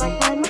like I'm